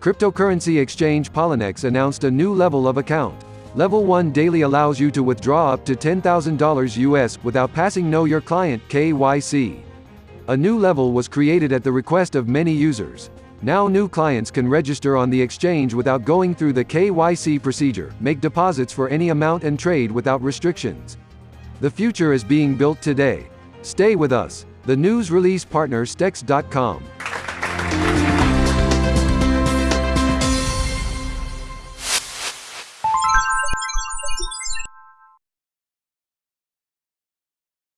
Cryptocurrency exchange Poloniex announced a new level of account. Level 1 daily allows you to withdraw up to $10,000 US without passing Know Your Client KYC. A new level was created at the request of many users. Now new clients can register on the exchange without going through the KYC procedure, make deposits for any amount and trade without restrictions. The future is being built today. Stay with us. The news release partner Stex.com.